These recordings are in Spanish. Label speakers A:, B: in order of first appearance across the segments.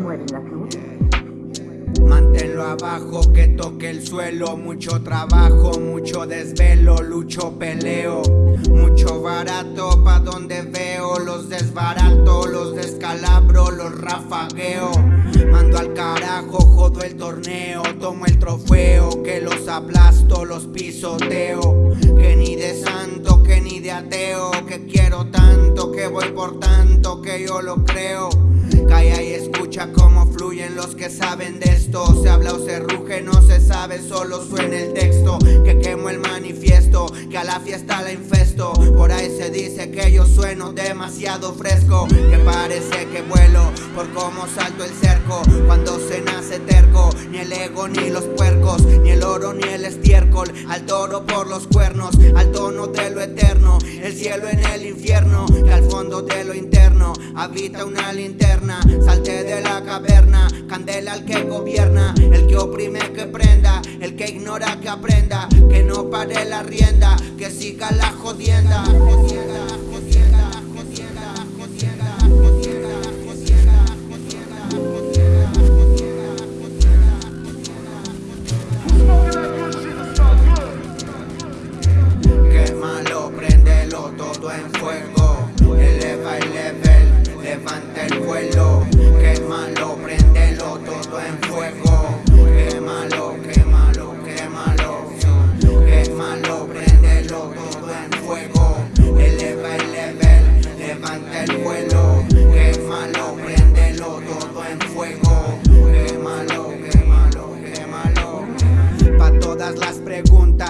A: mueven.
B: Manténlo abajo, que toque el suelo, mucho trabajo, mucho desvelo, lucho, peleo, mucho barato, pa' donde veo, los desbarato, los descalabro, los rafagueo, mando al carajo, jodo el torneo, tomo el trofeo, que los aplasto, los pisoteo, que ni de santo, que ni de ateo, que quiero tanto, que voy por tanto, que yo lo creo calla y escucha cómo fluyen los que saben de esto, se habla o se ruge, no se sabe, solo suena el texto, que quemo el manifiesto, que a la fiesta la infesto, por ahí se dice que yo sueno demasiado fresco, que parece que vuelo, por cómo salto el cerco, cuando se nace ni el ego ni los puercos, ni el oro ni el estiércol, al toro por los cuernos, al tono de lo eterno, el cielo en el infierno, que al fondo de lo interno. Habita una linterna, salte de la caverna, candela al que gobierna, el que oprime que prenda, el que ignora que aprenda, que no pare la rienda, que siga la jodienda. jodienda,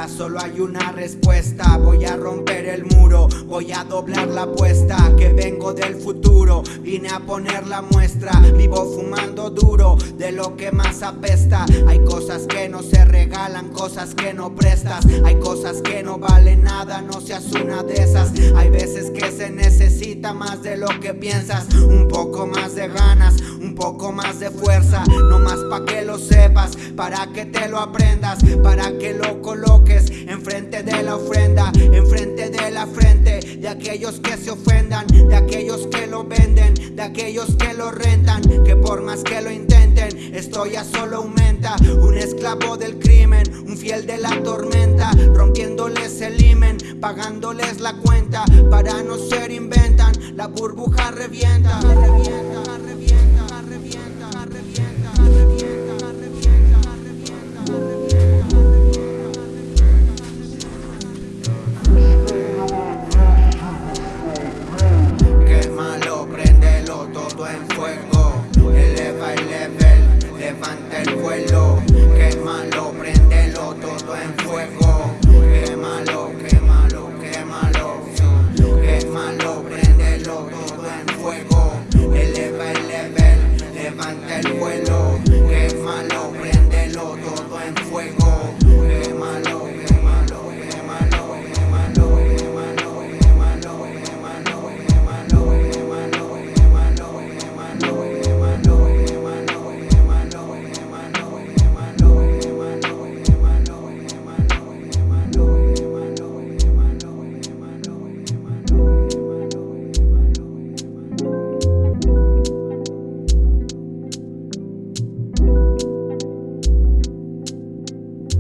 B: solo hay una respuesta. Voy a romper el muro, voy a doblar la apuesta Que vengo del futuro, vine a poner la muestra Vivo fumando duro, de lo que más apesta. Hay cosas que no se regalan, cosas que no prestas. Hay cosas que no valen nada, no seas una de esas. Hay veces que se necesita más de lo que piensas. Un poco más de ganas, un poco más de fuerza. No más pa' que lo sepas, para que te lo aprendas Para que lo coloques coloques enfrente de la ofrenda, enfrente de la frente de aquellos que se ofendan, de aquellos que lo venden, de aquellos que lo rentan, que por más que lo intenten, esto ya solo aumenta. Un esclavo del crimen, un fiel de la tormenta, rompiéndoles el himen, pagándoles la cuenta, para no ser inventan, la burbuja revienta. quémalo, prendelo todo en fuego. Quémalo, quémalo, quémalo. Quémalo, prendelo todo en fuego. Eleva el level, levanta el vuelo. Quémalo, prendelo todo en fuego.